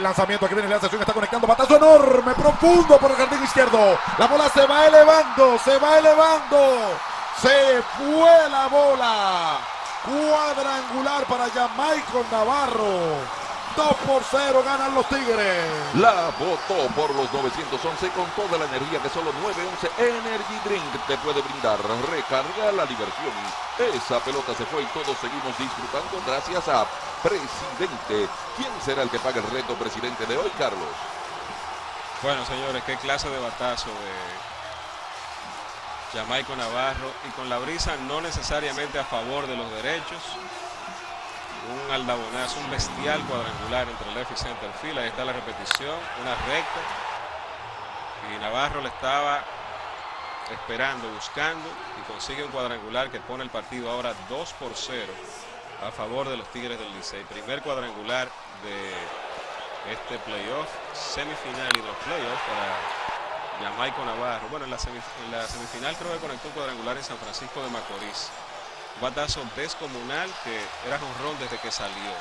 El lanzamiento que viene la sesión está conectando. Batazo enorme, profundo por el jardín izquierdo. La bola se va elevando, se va elevando. Se fue la bola. Cuadrangular para Jamaico Navarro. 2 por 0 ganan los Tigres. La votó por los 911 con toda la energía que solo 911 Energy Drink te puede brindar. Recarga la diversión. Esa pelota se fue y todos seguimos disfrutando gracias a Presidente. ¿Quién será el que paga el reto presidente de hoy, Carlos? Bueno, señores, qué clase de batazo de Jamaico Navarro y con la brisa no necesariamente a favor de los derechos un aldabonazo, un bestial cuadrangular entre el left y center field. Ahí está la repetición, una recta. Y Navarro le estaba esperando, buscando y consigue un cuadrangular que pone el partido ahora 2 por 0 a favor de los Tigres del Licey. Primer cuadrangular de este playoff, semifinal y los playoffs para Jamaico Navarro. Bueno, en la, en la semifinal creo que conectó un cuadrangular en San Francisco de Macorís batazo descomunal que era ron desde que salió.